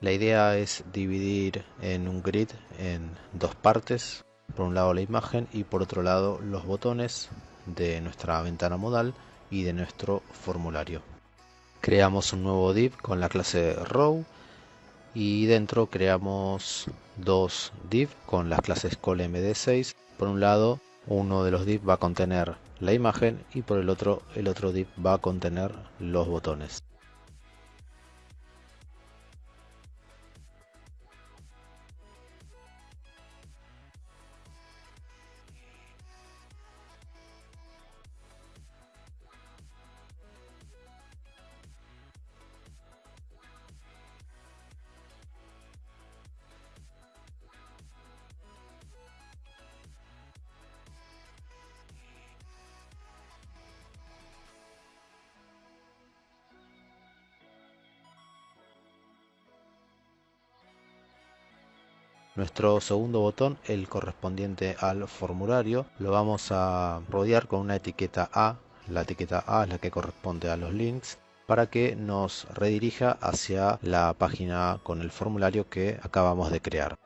La idea es dividir en un grid en dos partes, por un lado la imagen y por otro lado los botones de nuestra ventana modal y de nuestro formulario. Creamos un nuevo div con la clase row y dentro creamos dos div con las clases callMD6. Por un lado, uno de los div va a contener la imagen y por el otro, el otro div va a contener los botones. Nuestro segundo botón, el correspondiente al formulario, lo vamos a rodear con una etiqueta A. La etiqueta A es la que corresponde a los links para que nos redirija hacia la página con el formulario que acabamos de crear.